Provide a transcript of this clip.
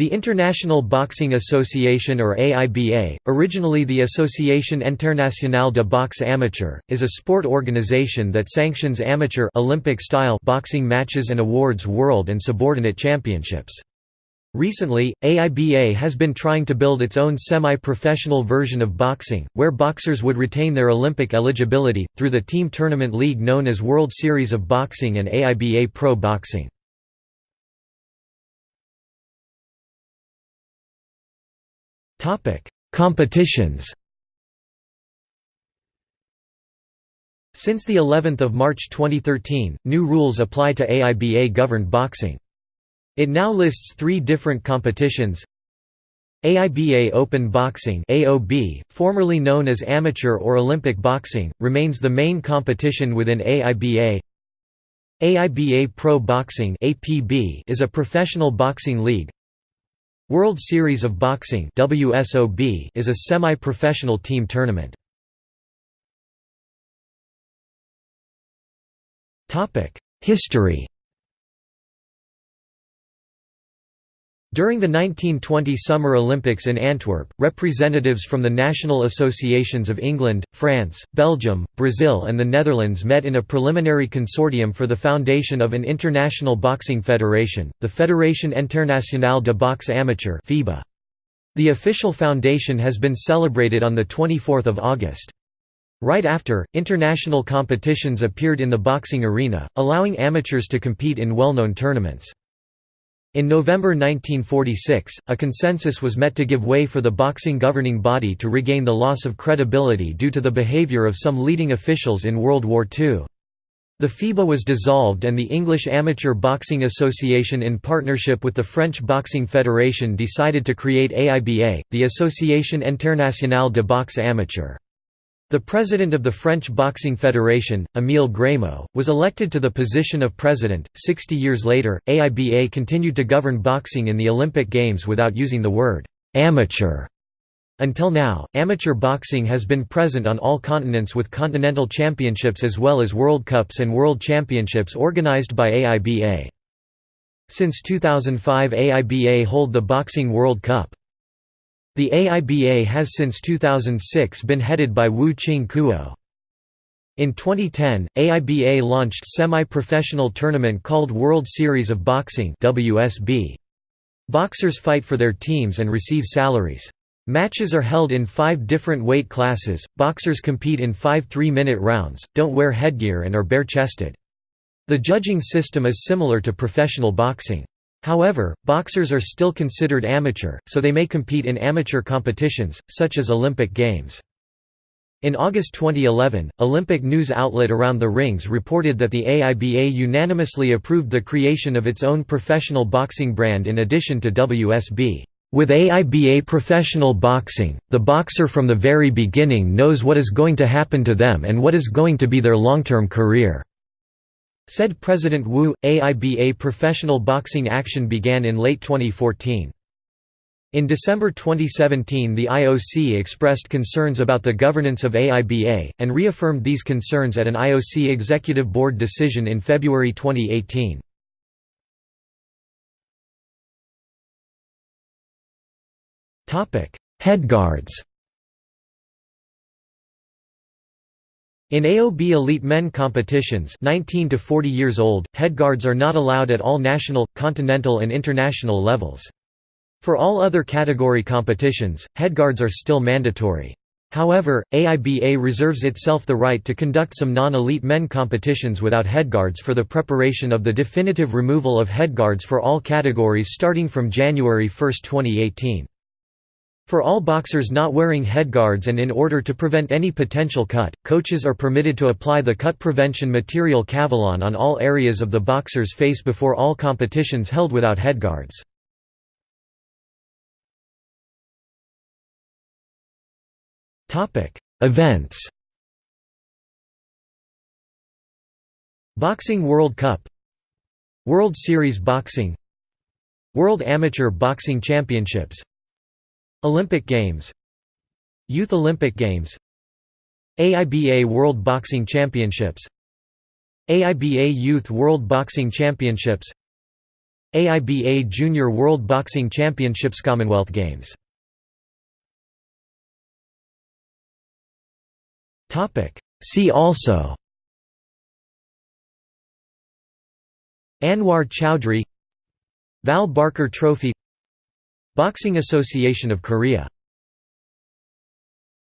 The International Boxing Association or AIBA, originally the Association Internationale de Boxe Amateur, is a sport organization that sanctions amateur Olympic-style boxing matches and awards world and subordinate championships. Recently, AIBA has been trying to build its own semi-professional version of boxing, where boxers would retain their Olympic eligibility, through the team tournament league known as World Series of Boxing and AIBA Pro Boxing. Topic: Competitions. Since the 11th of March 2013, new rules apply to AIBA governed boxing. It now lists 3 different competitions. AIBA Open Boxing AOB, formerly known as Amateur or Olympic Boxing, remains the main competition within AIBA. AIBA Pro Boxing APB is a professional boxing league. World Series of Boxing is a semi-professional team tournament. History During the 1920 Summer Olympics in Antwerp, representatives from the national associations of England, France, Belgium, Brazil and the Netherlands met in a preliminary consortium for the foundation of an international boxing federation, the Fédération Internationale de Boxe Amateur The official foundation has been celebrated on 24 August. Right after, international competitions appeared in the boxing arena, allowing amateurs to compete in well-known tournaments. In November 1946, a consensus was met to give way for the boxing governing body to regain the loss of credibility due to the behavior of some leading officials in World War II. The FIBA was dissolved and the English Amateur Boxing Association in partnership with the French Boxing Federation decided to create AIBA, the Association Internationale de Boxe Amateur. The president of the French Boxing Federation, Émile Grémaux, was elected to the position of president. Sixty years later, AIBA continued to govern boxing in the Olympic Games without using the word amateur. Until now, amateur boxing has been present on all continents with continental championships as well as World Cups and World Championships organized by AIBA. Since 2005 AIBA hold the Boxing World Cup. The AIBA has since 2006 been headed by Wu Ching-kuo. In 2010, AIBA launched semi-professional tournament called World Series of Boxing WSB. Boxers fight for their teams and receive salaries. Matches are held in five different weight classes, boxers compete in five three-minute rounds, don't wear headgear and are bare-chested. The judging system is similar to professional boxing. However, boxers are still considered amateur, so they may compete in amateur competitions, such as Olympic Games. In August 2011, Olympic news outlet Around the Rings reported that the AIBA unanimously approved the creation of its own professional boxing brand in addition to WSB. With AIBA professional boxing, the boxer from the very beginning knows what is going to happen to them and what is going to be their long-term career. Said President Wu, AIBA professional boxing action began in late 2014. In December 2017 the IOC expressed concerns about the governance of AIBA, and reaffirmed these concerns at an IOC Executive Board decision in February 2018. Headguards In AOB elite men competitions 19 to 40 years old, headguards are not allowed at all national, continental and international levels. For all other category competitions, headguards are still mandatory. However, AIBA reserves itself the right to conduct some non-elite men competitions without headguards for the preparation of the definitive removal of headguards for all categories starting from January 1, 2018. For all boxers not wearing headguards and in order to prevent any potential cut, coaches are permitted to apply the cut prevention material Kavalan on all areas of the boxer's face before all competitions held without headguards. Events. Boxing World Cup. World Series Boxing. World Amateur Boxing Championships Olympic Games Youth Olympic Games AIBA World Boxing Championships AIBA Youth World Boxing Championships AIBA Junior World Boxing Championships Commonwealth Games. See also Anwar Choudhry Val Barker Trophy Boxing Association of Korea